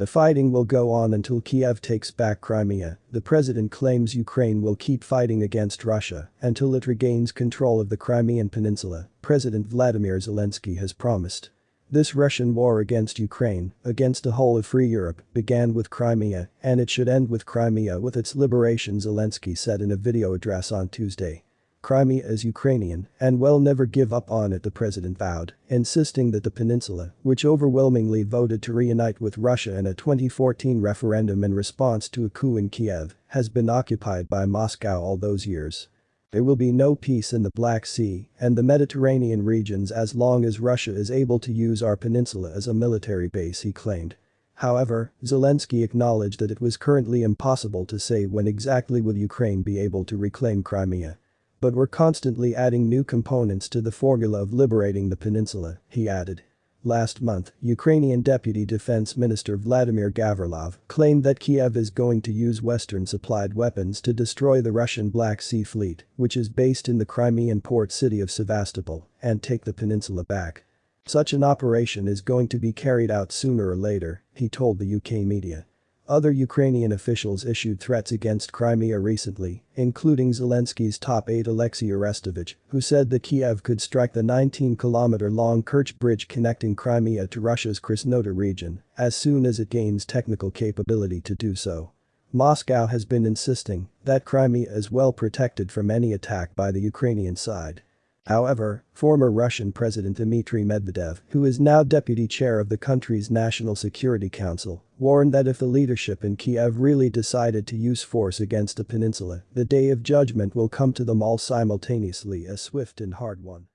The fighting will go on until Kiev takes back Crimea, the president claims Ukraine will keep fighting against Russia until it regains control of the Crimean peninsula, President Vladimir Zelensky has promised. This Russian war against Ukraine, against the whole of free Europe, began with Crimea, and it should end with Crimea with its liberation Zelensky said in a video address on Tuesday. Crimea is Ukrainian and we'll never give up on it the president vowed, insisting that the peninsula, which overwhelmingly voted to reunite with Russia in a 2014 referendum in response to a coup in Kiev, has been occupied by Moscow all those years. There will be no peace in the Black Sea and the Mediterranean regions as long as Russia is able to use our peninsula as a military base he claimed. However, Zelensky acknowledged that it was currently impossible to say when exactly will Ukraine be able to reclaim Crimea. But we're constantly adding new components to the formula of liberating the peninsula, he added. Last month, Ukrainian Deputy Defense Minister Vladimir Gavrilov claimed that Kiev is going to use Western-supplied weapons to destroy the Russian Black Sea Fleet, which is based in the Crimean port city of Sevastopol, and take the peninsula back. Such an operation is going to be carried out sooner or later, he told the UK media. Other Ukrainian officials issued threats against Crimea recently, including Zelensky's top aide Alexei Arestovich, who said that Kiev could strike the 19-kilometer-long Kerch bridge connecting Crimea to Russia's Krasnodar region as soon as it gains technical capability to do so. Moscow has been insisting that Crimea is well protected from any attack by the Ukrainian side. However, former Russian President Dmitry Medvedev, who is now deputy chair of the country's National Security Council, warned that if the leadership in Kiev really decided to use force against the peninsula, the day of judgment will come to them all simultaneously a swift and hard one.